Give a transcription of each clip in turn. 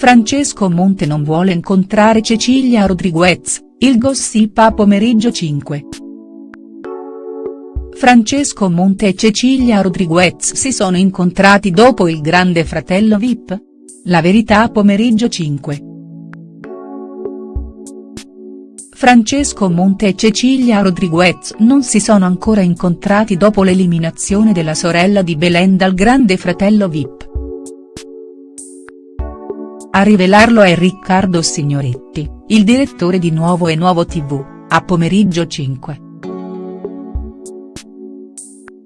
Francesco Monte non vuole incontrare Cecilia Rodriguez, il gossip a pomeriggio 5. Francesco Monte e Cecilia Rodriguez si sono incontrati dopo il grande fratello Vip? La verità a pomeriggio 5. Francesco Monte e Cecilia Rodriguez non si sono ancora incontrati dopo l'eliminazione della sorella di Belen dal grande fratello Vip. A rivelarlo è Riccardo Signoretti, il direttore di Nuovo e Nuovo TV, a pomeriggio 5.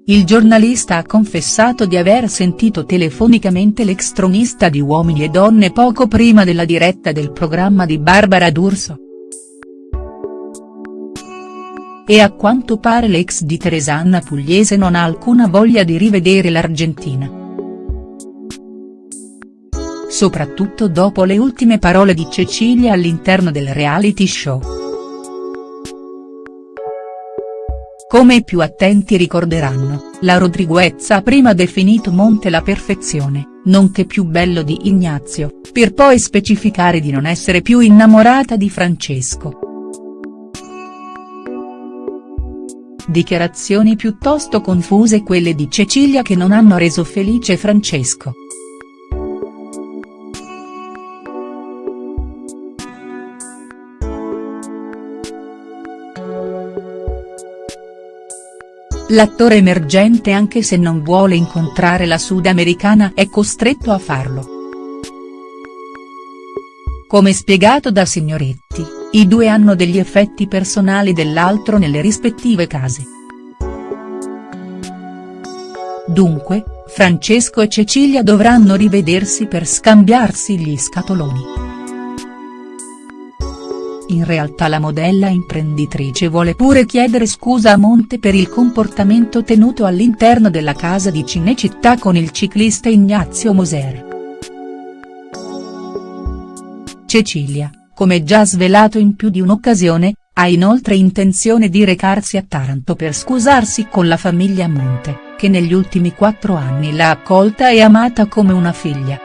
Il giornalista ha confessato di aver sentito telefonicamente l'ex tronista di Uomini e Donne poco prima della diretta del programma di Barbara D'Urso. E a quanto pare l'ex di Teresanna Pugliese non ha alcuna voglia di rivedere l'Argentina. Soprattutto dopo le ultime parole di Cecilia all'interno del reality show. Come i più attenti ricorderanno, la Rodriguez ha prima definito Monte la perfezione, nonché più bello di Ignazio, per poi specificare di non essere più innamorata di Francesco. Dichiarazioni piuttosto confuse quelle di Cecilia che non hanno reso felice Francesco. L'attore emergente anche se non vuole incontrare la sudamericana è costretto a farlo. Come spiegato da Signoretti, i due hanno degli effetti personali dell'altro nelle rispettive case. Dunque, Francesco e Cecilia dovranno rivedersi per scambiarsi gli scatoloni. In realtà la modella imprenditrice vuole pure chiedere scusa a Monte per il comportamento tenuto all'interno della casa di Cinecittà con il ciclista Ignazio Moser. Cecilia, come già svelato in più di un'occasione, ha inoltre intenzione di recarsi a Taranto per scusarsi con la famiglia Monte, che negli ultimi quattro anni l'ha accolta e amata come una figlia.